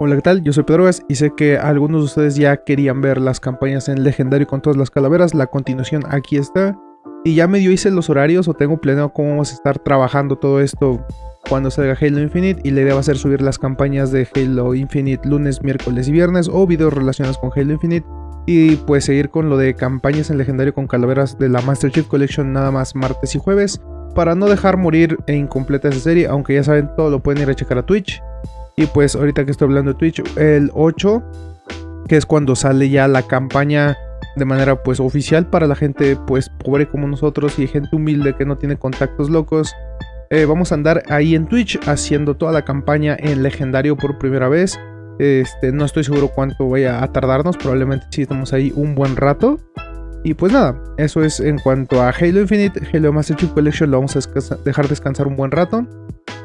Hola, ¿qué tal? Yo soy Pedro Gas y sé que algunos de ustedes ya querían ver las campañas en Legendario con todas las calaveras. La continuación aquí está. Y ya medio hice los horarios o tengo planeado cómo vamos a estar trabajando todo esto cuando salga Halo Infinite. Y la idea va a ser subir las campañas de Halo Infinite lunes, miércoles y viernes o videos relacionados con Halo Infinite. Y pues seguir con lo de campañas en Legendario con calaveras de la Master Chief Collection nada más martes y jueves. Para no dejar morir e incompleta esa serie, aunque ya saben, todo lo pueden ir a checar a Twitch. Y pues ahorita que estoy hablando de Twitch, el 8, que es cuando sale ya la campaña de manera pues oficial para la gente pues pobre como nosotros y gente humilde que no tiene contactos locos. Eh, vamos a andar ahí en Twitch haciendo toda la campaña en legendario por primera vez. Este, no estoy seguro cuánto vaya a tardarnos, probablemente sí estamos ahí un buen rato. Y pues nada, eso es en cuanto a Halo Infinite, Halo Master Chief Collection lo vamos a dejar descansar un buen rato.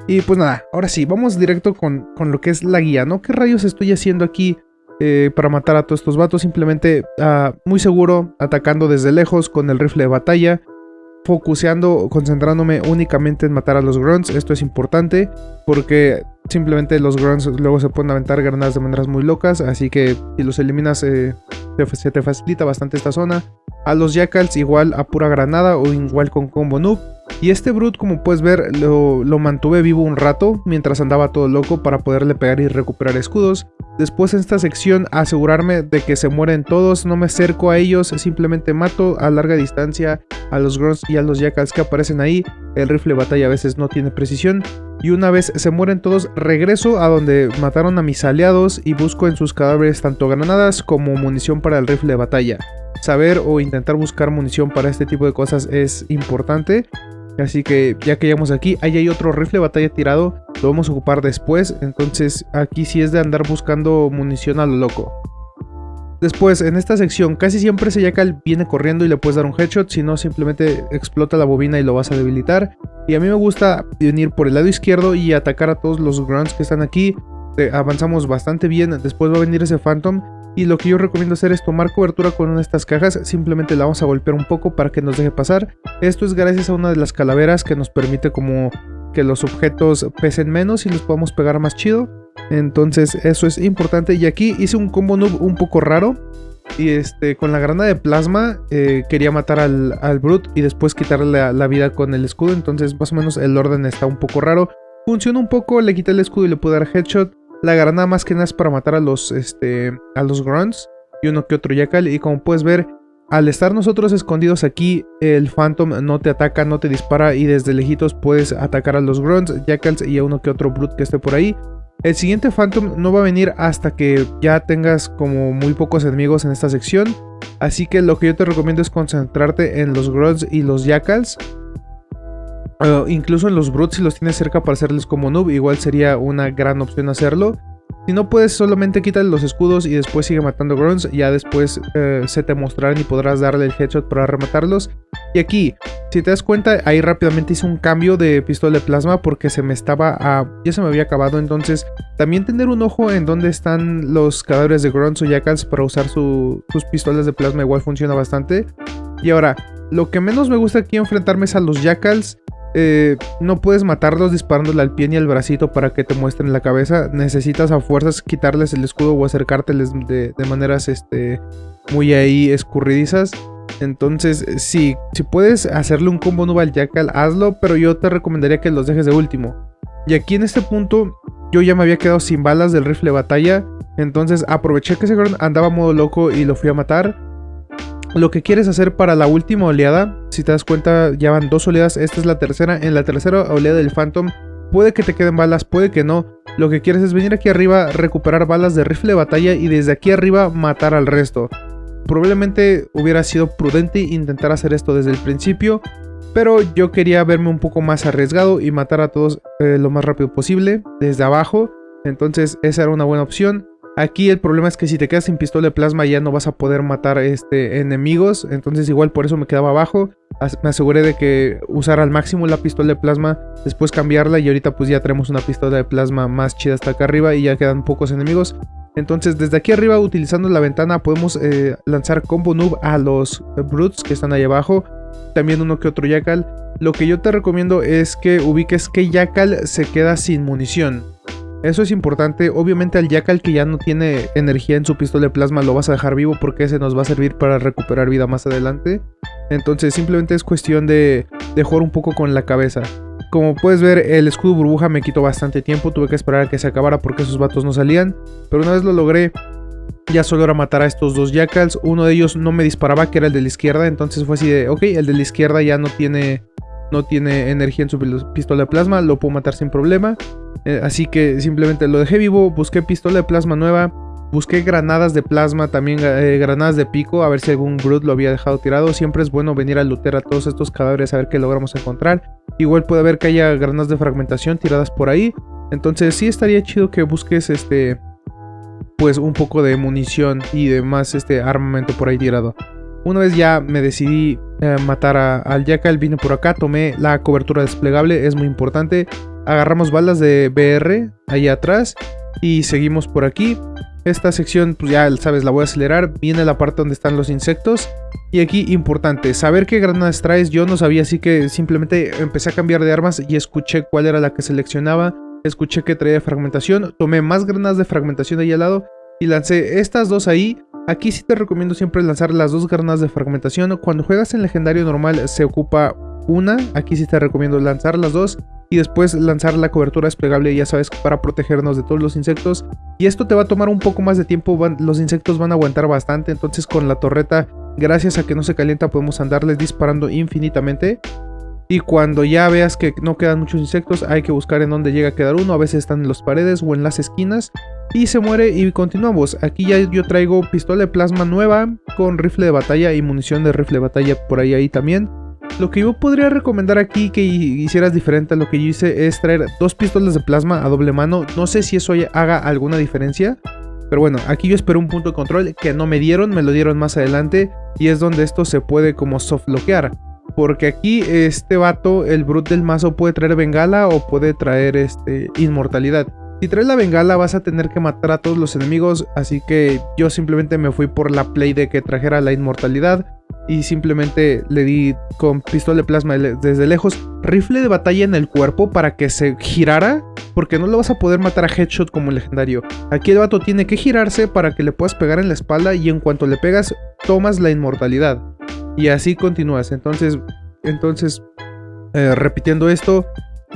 Y pues nada, ahora sí, vamos directo con, lo que es la guía, ¿no? ¿Qué rayos estoy haciendo aquí eh, para matar a todos estos vatos? Simplemente uh, muy seguro, atacando desde lejos con el rifle de batalla, focuseando, concentrándome únicamente en matar a los grunts. Esto es importante porque simplemente los grunts luego se pueden aventar granadas de maneras muy locas, así que si los eliminas eh, se te facilita bastante esta zona. A los jackals igual a pura granada o igual con combo noob. Y este Brute, como puedes ver, lo, mantuve vivo un rato mientras andaba todo loco para poderle pegar y recuperar escudos. Después en esta sección asegurarme de que se mueren todos, no me acerco a ellos, simplemente mato a larga distancia a los Grunts y a los Jackals que aparecen ahí. El rifle de batalla a veces no tiene precisión. Y una vez se mueren todos, regreso a donde mataron a mis aliados y busco en sus cadáveres tanto granadas como munición para el rifle de batalla. Saber o intentar buscar munición para este tipo de cosas es importante. Así que ya que llegamos aquí, ahí hay otro rifle batalla tirado, lo vamos a ocupar después, entonces aquí sí es de andar buscando munición a lo loco. Después, en esta sección, casi siempre ese Jackal viene corriendo y le puedes dar un headshot, si no simplemente explota la bobina y lo vas a debilitar. Y a mí me gusta venir por el lado izquierdo y atacar a todos los grunts que están aquí. Eh, avanzamos bastante bien, después va a venir ese Phantom y lo que yo recomiendo hacer es tomar cobertura con una de estas cajas, simplemente la vamos a golpear un poco para que nos deje pasar. Esto es gracias a una de las calaveras que nos permite como que los objetos pesen menos y los podamos pegar más chido. Entonces eso es importante y aquí hice un combo noob un poco raro. Y este, con la granada de plasma eh, quería matar al, al Brute y después quitarle la, vida con el escudo. Entonces más o menos el orden está un poco raro. Funciona un poco, le quité el escudo y le pude dar headshot. La granada más que nada es para matar a los, este, a los grunts y uno que otro yacal. Y como puedes ver, al estar nosotros escondidos aquí, el Phantom no te ataca, no te dispara y desde lejitos puedes atacar a los grunts, jackals y a uno que otro brute que esté por ahí. El siguiente Phantom no va a venir hasta que ya tengas como muy pocos enemigos en esta sección. Así que lo que yo te recomiendo es concentrarte en los grunts y los jackals incluso en los brutes si los tienes cerca para hacerles como noob, igual sería una gran opción hacerlo. Si no puedes, solamente quita los escudos y después sigue matando grunts. Ya después eh, se te mostrarán y podrás darle el headshot para rematarlos. Y aquí, si te das cuenta, ahí rápidamente hice un cambio de pistola de plasma porque se me estaba... ya se me había acabado. Entonces, también tener un ojo en dónde están los cadáveres de grunts o jackals para usar sus pistolas de plasma igual funciona bastante. Y ahora, lo que menos me gusta aquí enfrentarme es a los jackals. Eh, no puedes matarlos disparándole al pie ni al bracito para que te muestren la cabeza. Necesitas a fuerzas quitarles el escudo o acercárteles de, maneras este, muy ahí escurridizas. Entonces, si, si puedes hacerle un combo noob al Jackal, hazlo, pero yo te recomendaría que los dejes de último. Y aquí en este punto, yo ya me había quedado sin balas del rifle de batalla. Entonces aproveché que ese andaba modo loco y lo fui a matar. Lo que quieres hacer para la última oleada, si te das cuenta ya van dos oleadas, esta es la tercera, en la tercera oleada del Phantom puede que te queden balas, puede que no. Lo que quieres es venir aquí arriba, recuperar balas de rifle de batalla y desde aquí arriba matar al resto. Probablemente hubiera sido prudente intentar hacer esto desde el principio, pero yo quería verme un poco más arriesgado y matar a todos eh, lo más rápido posible desde abajo. Entonces esa era una buena opción. Aquí el problema es que si te quedas sin pistola de plasma ya no vas a poder matar este, enemigos. Entonces igual por eso me quedaba abajo. Me aseguré de que usar al máximo la pistola de plasma. Después cambiarla y ahorita pues ya tenemos una pistola de plasma más chida hasta acá arriba y ya quedan pocos enemigos. Entonces desde aquí arriba utilizando la ventana podemos eh, lanzar combo noob a los brutes que están ahí abajo. También uno que otro jackal. Lo que yo te recomiendo es que ubiques que jackal se queda sin munición. Eso es importante. Obviamente al Jackal que ya no tiene energía en su pistola de plasma lo vas a dejar vivo porque ese nos va a servir para recuperar vida más adelante. Entonces simplemente es cuestión de, de jugar un poco con la cabeza. Como puedes ver, el escudo burbuja me quitó bastante tiempo, tuve que esperar a que se acabara porque esos vatos no salían. Pero una vez lo logré, ya solo era matar a estos dos jackals. Uno de ellos no me disparaba, que era el de la izquierda, entonces fue así de, ok, el de la izquierda ya no tiene, no tiene energía en su pistola de plasma, lo puedo matar sin problema. Eh, así que simplemente lo dejé vivo, busqué pistola de plasma nueva, Busqué granadas de plasma, también eh, granadas de pico, a ver si algún Brute lo había dejado tirado. Siempre es bueno venir a lootear a todos estos cadáveres a ver qué logramos encontrar. Igual puede haber que haya granadas de fragmentación tiradas por ahí. Entonces sí estaría chido que busques este pues un poco de munición y de más este armamento por ahí tirado. Una vez ya me decidí eh, matar al Jackal, vine por acá, tomé la cobertura desplegable, es muy importante. Agarramos balas de BR ahí atrás y seguimos por aquí. Esta sección, pues ya sabes, la voy a acelerar. Viene la parte donde están los insectos. Y aquí, importante, saber qué granadas traes. Yo no sabía, así que simplemente empecé a cambiar de armas y escuché cuál era la que seleccionaba. Escuché que traía fragmentación. Tomé más granadas de fragmentación ahí al lado y lancé estas dos ahí. Aquí sí te recomiendo siempre lanzar las dos granadas de fragmentación. Cuando juegas en legendario normal se ocupa una. Aquí sí te recomiendo lanzar las dos y después lanzar la cobertura desplegable, ya sabes, para protegernos de todos los insectos. Y esto te va a tomar un poco más de tiempo, los insectos van a aguantar bastante, entonces con la torreta, gracias a que no se calienta, podemos andarles disparando infinitamente. Y cuando ya veas que no quedan muchos insectos, hay que buscar en dónde llega a quedar uno. A veces están en las paredes o en las esquinas. Y se muere y continuamos. Aquí ya yo traigo pistola de plasma nueva con rifle de batalla y munición de rifle de batalla por ahí ahí también. Lo que yo podría recomendar aquí que hicieras diferente a lo que yo hice es traer dos pistolas de plasma a doble mano. No sé si eso haga alguna diferencia. Pero bueno, aquí yo espero un punto de control que no me dieron, me lo dieron más adelante. Y es donde esto se puede como soft bloquear. Porque aquí este vato, el brute del mazo, puede traer bengala o puede traer este, inmortalidad. Si traes la bengala vas a tener que matar a todos los enemigos, así que yo simplemente me fui por la play de que trajera la inmortalidad y simplemente le di con pistola de plasma desde lejos rifle de batalla en el cuerpo para que se girara porque no lo vas a poder matar a headshot como legendario. Aquí el vato tiene que girarse para que le puedas pegar en la espalda y en cuanto le pegas tomas la inmortalidad. Y así continúas. Entonces, entonces eh, repitiendo esto,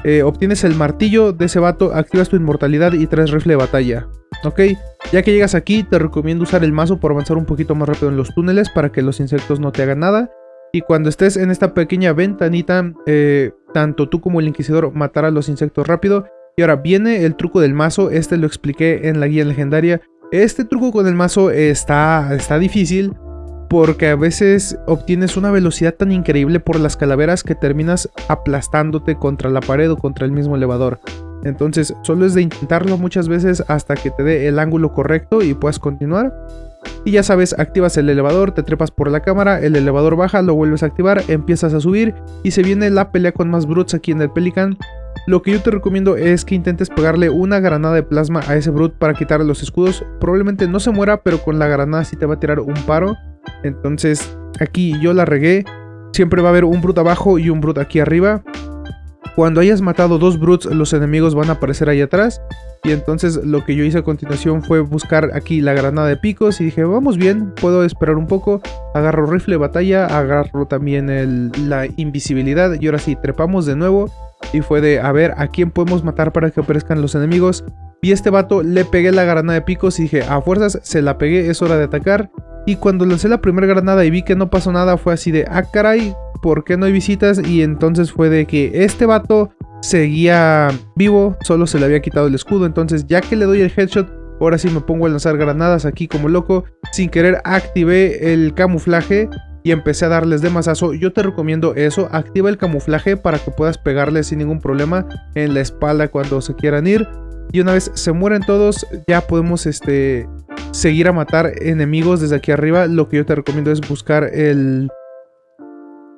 eh, obtienes el martillo de ese vato, activas tu inmortalidad y traes rifle de batalla. Ok, ya que llegas aquí te recomiendo usar el mazo para avanzar un poquito más rápido en los túneles para que los insectos no te hagan nada. Y cuando estés en esta pequeña ventanita, eh, tanto tú como el inquisidor matará a los insectos rápido. Y ahora viene el truco del mazo, este lo expliqué en la guía legendaria. Este truco con el mazo está, está difícil porque a veces obtienes una velocidad tan increíble por las calaveras que terminas aplastándote contra la pared o contra el mismo elevador. Entonces solo es de intentarlo muchas veces hasta que te dé el ángulo correcto y puedas continuar. Y ya sabes, activas el elevador, te trepas por la cámara, el elevador baja, lo vuelves a activar, empiezas a subir y se viene la pelea con más brutes aquí en el Pelican. Lo que yo te recomiendo es que intentes pegarle una granada de plasma a ese brute para quitarle los escudos. Probablemente no se muera, pero con la granada sí te va a tirar un paro. Entonces aquí yo la regué. Siempre va a haber un brute abajo y un brute aquí arriba. Cuando hayas matado dos brutes, los enemigos van a aparecer ahí atrás. Y entonces lo que yo hice a continuación fue buscar aquí la granada de picos y dije, vamos bien, puedo esperar un poco. Agarro rifle batalla, agarro también la invisibilidad y ahora sí, trepamos de nuevo. Y fue de, a ver, ¿a quién podemos matar para que aparezcan los enemigos? Vi a este vato, le pegué la granada de picos y dije, a fuerzas, se la pegué, es hora de atacar. Y cuando lancé la primera granada y vi que no pasó nada, fue así de, ah caray, ¿por qué no hay visitas? Y entonces fue de que este vato seguía vivo, solo se le había quitado el escudo. Entonces ya que le doy el headshot, ahora sí me pongo a lanzar granadas aquí como loco. Sin querer activé el camuflaje y empecé a darles de mazazo. Yo te recomiendo eso, activa el camuflaje para que puedas pegarles sin ningún problema en la espalda cuando se quieran ir. Y una vez se mueren todos, ya podemos este, seguir a matar enemigos desde aquí arriba. Lo que yo te recomiendo es buscar el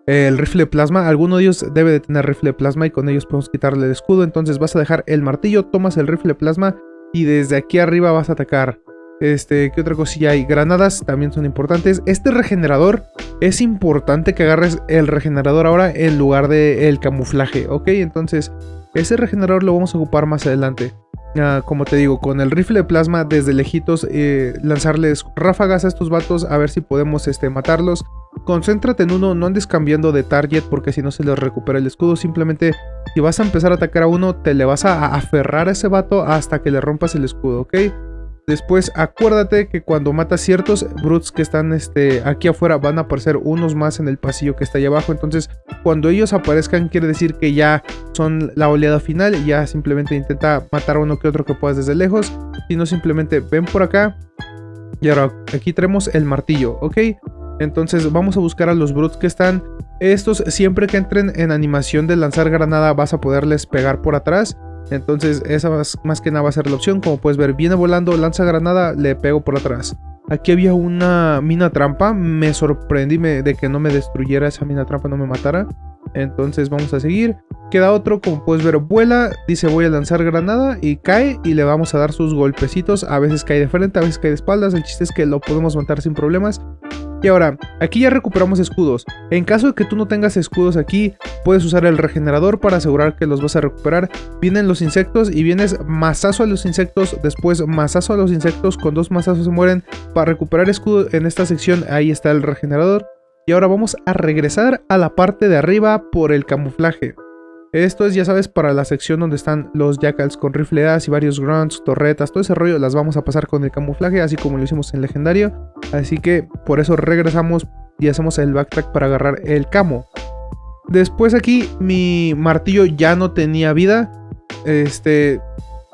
el rifle de plasma. Alguno de ellos debe de tener rifle de plasma y con ellos podemos quitarle el escudo. Entonces vas a dejar el martillo, tomas el rifle de plasma y desde aquí arriba vas a atacar. Este, ¿qué otra cosilla hay? Granadas también son importantes. Este regenerador, es importante que agarres el regenerador ahora en lugar del el camuflaje, ¿ok? Entonces, ese regenerador lo vamos a ocupar más adelante. Ah, como te digo, con el rifle de plasma desde lejitos, eh, lanzarles ráfagas a estos vatos a ver si podemos este, matarlos. Concéntrate en uno, no andes cambiando de target porque si no se les recupera el escudo. Simplemente si vas a empezar a atacar a uno, te le vas a aferrar a ese vato hasta que le rompas el escudo, ¿ok? Después acuérdate que cuando matas ciertos brutes que están este, aquí afuera van a aparecer unos más en el pasillo que está ahí abajo. Entonces cuando ellos aparezcan quiere decir que ya son la oleada final. Ya simplemente intenta matar a uno que otro que puedas desde lejos. Si no simplemente ven por acá. Y ahora aquí tenemos el martillo, ¿ok? Entonces vamos a buscar a los brutes que están. Estos siempre que entren en animación de lanzar granada vas a poderles pegar por atrás. Entonces esa más, que nada va a ser la opción. Como puedes ver, viene volando, lanza granada, le pego por atrás. Aquí había una mina trampa. Me sorprendí de que no me destruyera esa mina trampa, no me matara. Entonces vamos a seguir. Queda otro, como puedes ver, vuela. Dice voy a lanzar granada y cae y le vamos a dar sus golpecitos. A veces cae de frente, a veces cae de espaldas. El chiste es que lo podemos matar sin problemas. Y ahora, aquí ya recuperamos escudos. En caso de que tú no tengas escudos aquí, puedes usar el regenerador para asegurar que los vas a recuperar. Vienen los insectos y vienes mazazo a los insectos, después mazazo a los insectos, con dos mazazos se mueren. Para recuperar escudo en esta sección, ahí está el regenerador. Y ahora vamos a regresar a la parte de arriba por el camuflaje. Esto es, ya sabes, para la sección donde están los jackals con rifleadas y varios grunts, torretas, todo ese rollo las vamos a pasar con el camuflaje, así como lo hicimos en legendario. Así que por eso regresamos y hacemos el backtrack para agarrar el camo. Después aquí mi martillo ya no tenía vida. Este...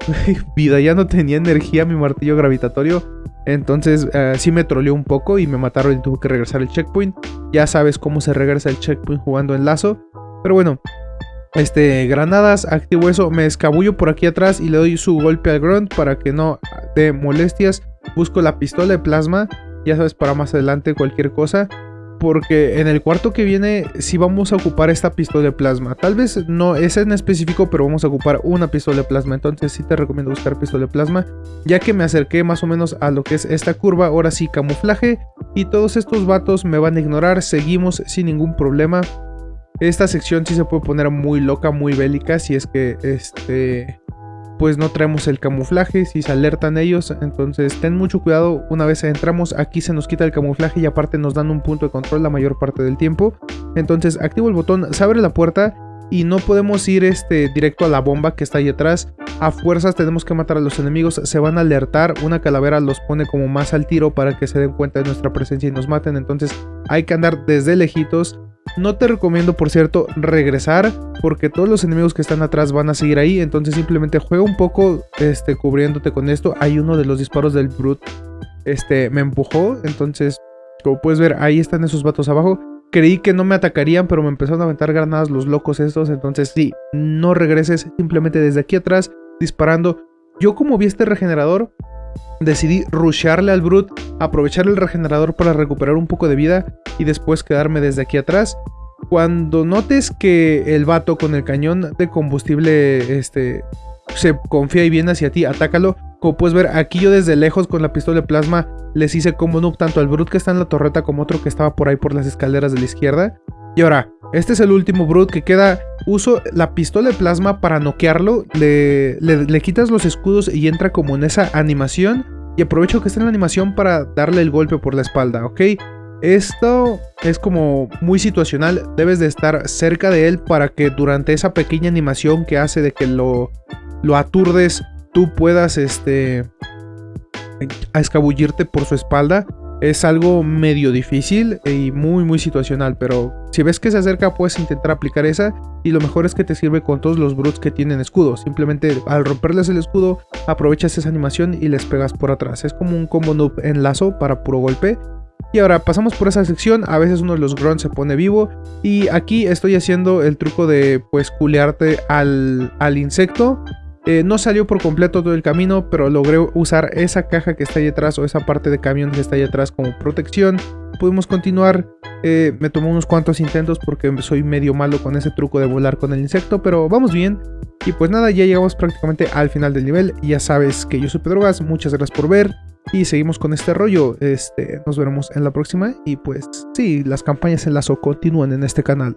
vida, ya no tenía energía mi martillo gravitatorio. Entonces uh, sí me troleó un poco y me mataron y tuve que regresar el checkpoint. Ya sabes cómo se regresa el checkpoint jugando en lazo. Pero bueno, este, granadas, activo eso, me escabullo por aquí atrás y le doy su golpe al grunt para que no dé molestias. Busco la pistola de plasma, ya sabes, para más adelante cualquier cosa. Porque en el cuarto que viene sí vamos a ocupar esta pistola de plasma. Tal vez no es en específico, pero vamos a ocupar una pistola de plasma. Entonces sí te recomiendo buscar pistola de plasma. Ya que me acerqué más o menos a lo que es esta curva. Ahora sí, camuflaje. Y todos estos vatos me van a ignorar. Seguimos sin ningún problema. Esta sección sí se puede poner muy loca, muy bélica, si es que este pues no traemos el camuflaje, si se alertan ellos, entonces ten mucho cuidado, una vez entramos aquí se nos quita el camuflaje y aparte nos dan un punto de control la mayor parte del tiempo, entonces activo el botón, se abre la puerta y no podemos ir este, directo a la bomba que está ahí atrás, a fuerzas tenemos que matar a los enemigos, se van a alertar, una calavera los pone como más al tiro para que se den cuenta de nuestra presencia y nos maten, entonces hay que andar desde lejitos, no te recomiendo, por cierto, regresar porque todos los enemigos que están atrás van a seguir ahí. Entonces simplemente juega un poco este, cubriéndote con esto. Hay uno de los disparos del Brute. Este, me empujó. Entonces, como puedes ver, ahí están esos vatos abajo. Creí que no me atacarían, pero me empezaron a aventar granadas los locos estos. Entonces sí, no regreses simplemente desde aquí atrás disparando. Yo como vi este regenerador, decidí rushearle al Brute, aprovechar el regenerador para recuperar un poco de vida y después quedarme desde aquí atrás. Cuando notes que el vato con el cañón de combustible este, se confía y viene hacia ti, atácalo. Como puedes ver, aquí yo desde lejos con la pistola de plasma les hice como noob tanto al Brute que está en la torreta como otro que estaba por ahí por las escaleras de la izquierda. Y ahora, este es el último Brute que queda. Uso la pistola de plasma para noquearlo. Le, le, quitas los escudos y entra como en esa animación. Y aprovecho que está en la animación para darle el golpe por la espalda, ¿ok? Esto es como muy situacional, debes de estar cerca de él para que durante esa pequeña animación que hace de que lo, lo aturdes, tú puedas este, a escabullirte por su espalda. Es algo medio difícil y muy muy situacional, pero si ves que se acerca puedes intentar aplicar esa y lo mejor es que te sirve con todos los brutes que tienen escudo. Simplemente al romperles el escudo aprovechas esa animación y les pegas por atrás. Es como un combo noob en lazo para puro golpe y ahora pasamos por esa sección, a veces uno de los grunts se pone vivo y aquí estoy haciendo el truco de pues culearte al, al insecto. Eh, no salió por completo todo el camino, pero logré usar esa caja que está ahí atrás o esa parte de camión que está ahí atrás como protección. Pudimos continuar, eh, me tomó unos cuantos intentos porque soy medio malo con ese truco de volar con el insecto, pero vamos bien. Y pues nada, ya llegamos prácticamente al final del nivel. Ya sabes que yo soy Pedrogas, muchas gracias por ver. Y seguimos con este rollo. Este, nos veremos en la próxima. Y pues sí, las campañas en lazo continúan en este canal.